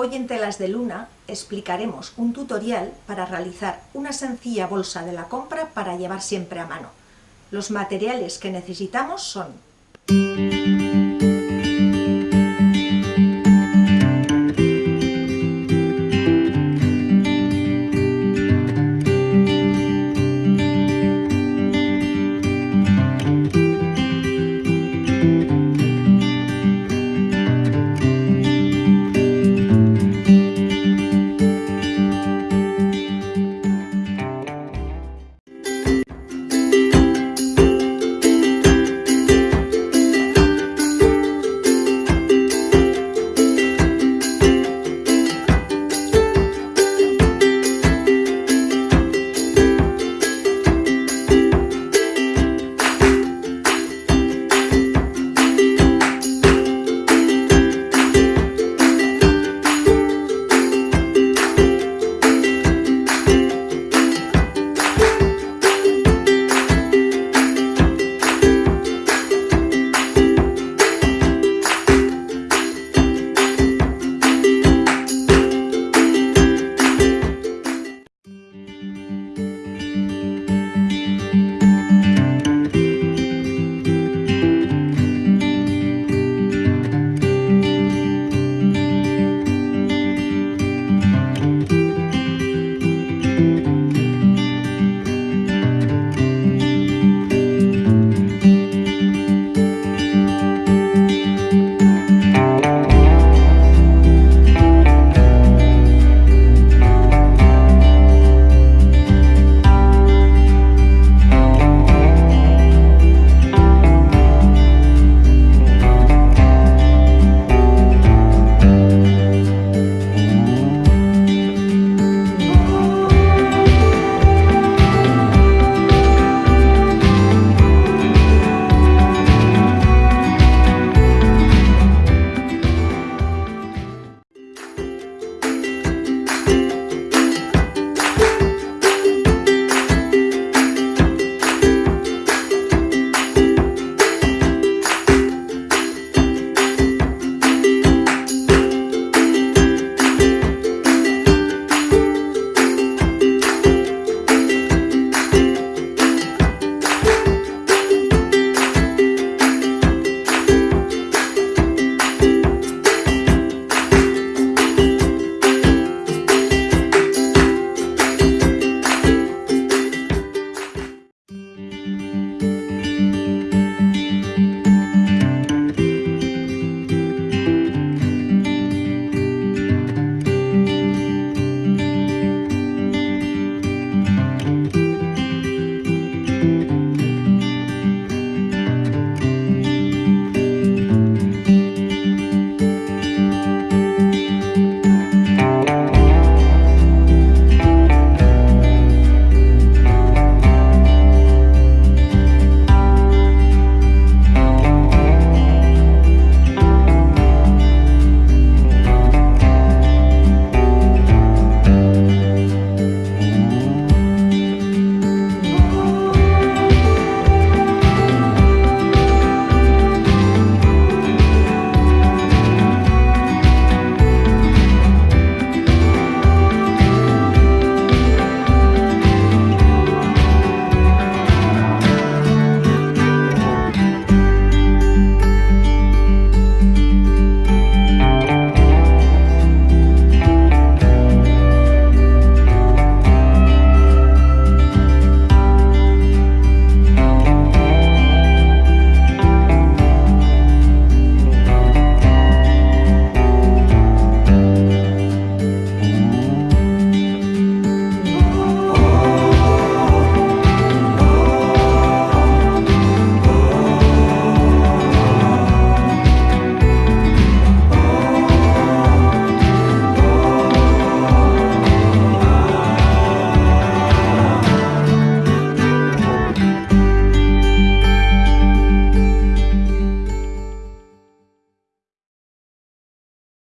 Hoy en Telas de Luna explicaremos un tutorial para realizar una sencilla bolsa de la compra para llevar siempre a mano. Los materiales que necesitamos son